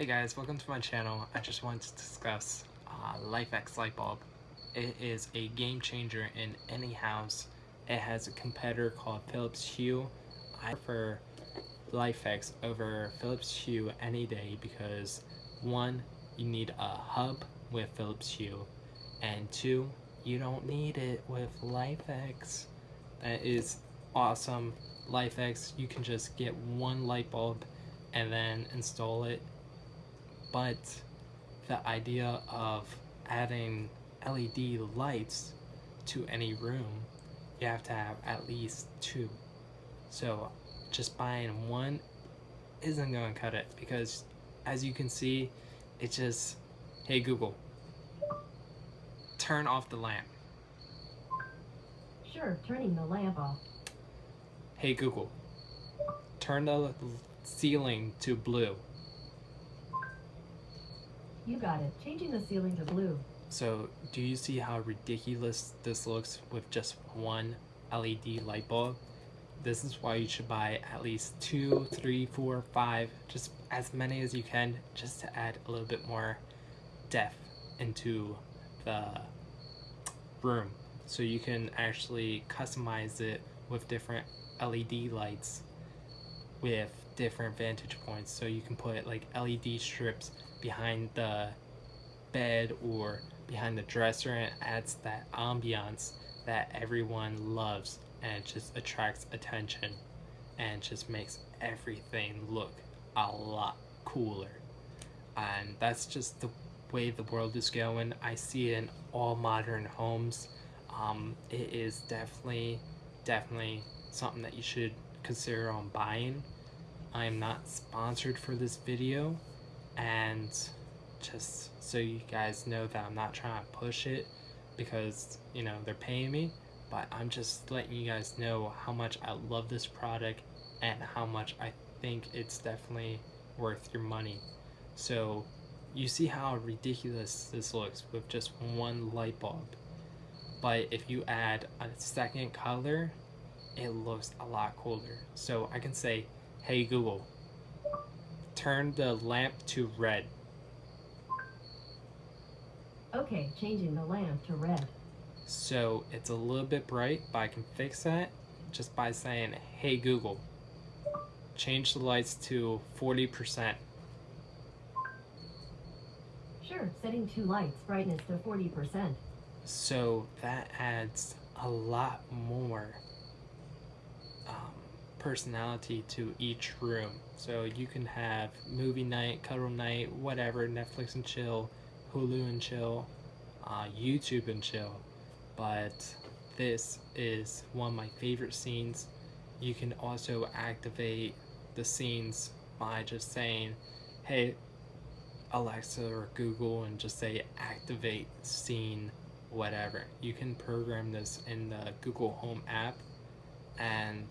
Hey guys, welcome to my channel. I just wanted to discuss uh, LIFX light bulb. It is a game changer in any house. It has a competitor called Philips Hue. I prefer LIFX over Philips Hue any day because one, you need a hub with Philips Hue, and two, you don't need it with LIFX. That is awesome. LIFX, you can just get one light bulb and then install it. But the idea of adding LED lights to any room, you have to have at least two. So just buying one isn't going to cut it because as you can see, it just, hey Google, turn off the lamp. Sure, turning the lamp off. Hey Google, turn the ceiling to blue. You got it. Changing the ceiling to blue. So, do you see how ridiculous this looks with just one LED light bulb? This is why you should buy at least two, three, four, five, just as many as you can, just to add a little bit more depth into the room. So you can actually customize it with different LED lights with different vantage points. So you can put like LED strips behind the bed or behind the dresser and it adds that ambiance that everyone loves and just attracts attention and just makes everything look a lot cooler. And that's just the way the world is going. I see it in all modern homes. Um, it is definitely, definitely something that you should consider on buying. I am not sponsored for this video and just so you guys know that I'm not trying to push it because you know they're paying me but I'm just letting you guys know how much I love this product and how much I think it's definitely worth your money. So you see how ridiculous this looks with just one light bulb. But if you add a second color it looks a lot cooler. So I can say hey Google turn the lamp to red Okay, changing the lamp to red. so it's a little bit bright but I can fix that just by saying hey Google change the lights to 40% Sure, setting two lights, brightness to 40%. so that adds a lot more personality to each room. So you can have movie night cuddle night whatever netflix and chill hulu and chill uh, youtube and chill. But this is one of my favorite scenes. You can also activate the scenes by just saying hey alexa or google and just say activate scene whatever. You can program this in the Google Home app and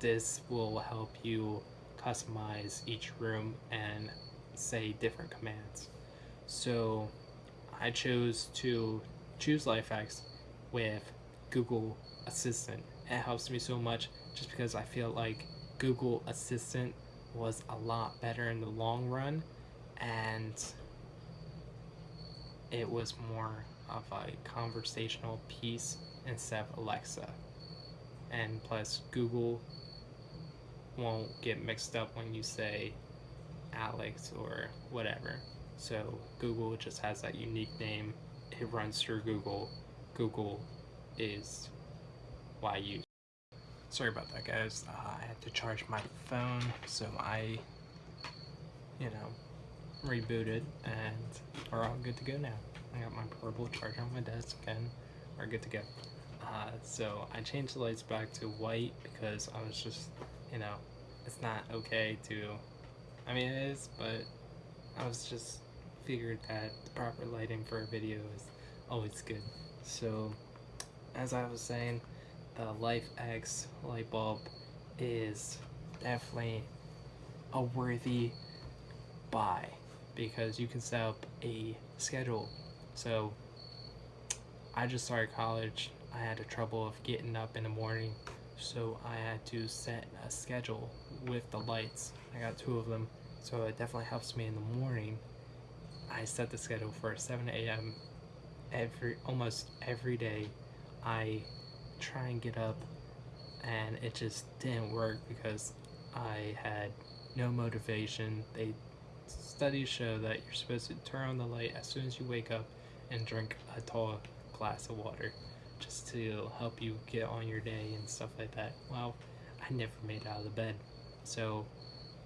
this will help you customize each room and say different commands. So I chose to choose LIFX with Google Assistant. It helps me so much just because I feel like Google Assistant was a lot better in the long run and it was more of a conversational piece instead of Alexa. And plus, Google won't get mixed up when you say Alex or whatever. So Google just has that unique name. It runs through Google. Google is why use. Sorry about that, guys. Uh, I had to charge my phone, so I, you know, rebooted, and we're all good to go now. I got my portable charger on my desk and we're good to go. Uh, so I changed the lights back to white because I was just, you know, it's not okay to, I mean it is, but I was just figured that the proper lighting for a video is always good. So as I was saying, the Life X light bulb is definitely a worthy buy because you can set up a schedule so I just started college. I had the trouble of getting up in the morning, so I had to set a schedule with the lights. I got two of them, So it definitely helps me in the morning. I set the schedule for 7 a.m. every almost every day. I try and get up and it just didn't work because I had no motivation. They studies show that you're supposed to turn on the light as soon as you wake up and drink a tall glass of water just to help you get on your day and stuff like that. Well, I never made out of the bed. So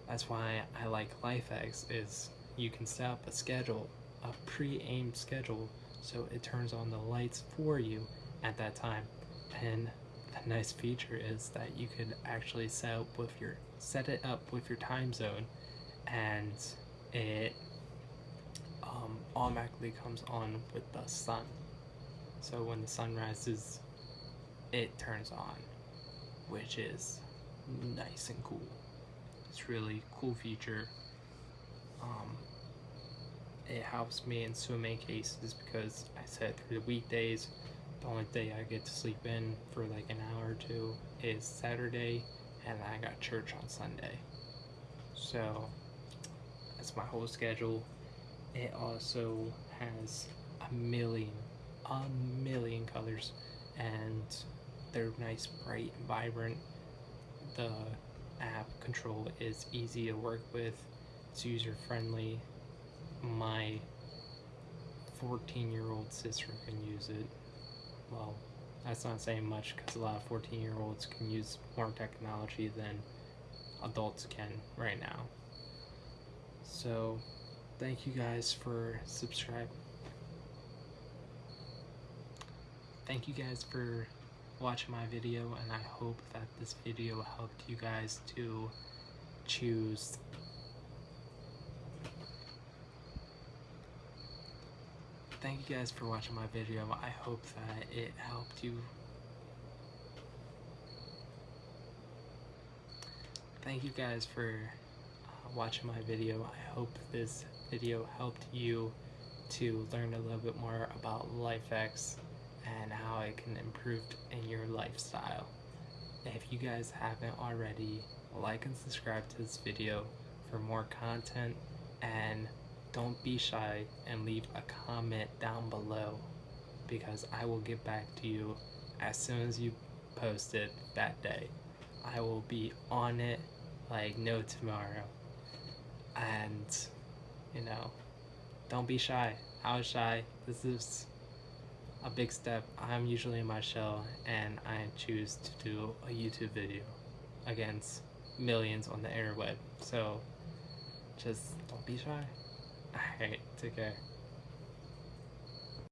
that's why I like LIFX is you can set up a schedule, a pre-aimed schedule so it turns on the lights for you at that time. And the nice feature is that you can actually set up with your set it up with your time zone and it um, automatically comes on with the sun. So when the sun rises, it turns on, which is nice and cool. It's really cool feature. Um, it helps me in so many cases because I said through the weekdays, the only day I get to sleep in for like an hour or two is Saturday, and I got church on Sunday. So that's my whole schedule. It also has a million, a million colors, and they're nice, bright, vibrant. The app control is easy to work with. It's user friendly. My 14 year old sister can use it. Well, that's not saying much because a lot of 14 year olds can use more technology than adults can right now. So, thank you guys for subscribing. Thank you guys for watching my video, and I hope that this video helped you guys to choose thank you guys for watching my video. I hope that it helped you. Thank you guys for uh, watching my video. I hope this video helped you to learn a little bit more about LIFX and how it can improve in your lifestyle. If you guys haven't already, like and subscribe to this video for more content and don't be shy and leave a comment down below because I will get back to you as soon as you post it that day. I will be on it like no tomorrow. And, you know, don't be shy. I was shy. This is a big step. I'm usually in my shell and I choose to do a YouTube video against millions on the interweb. So just don't be shy. Alright, take care.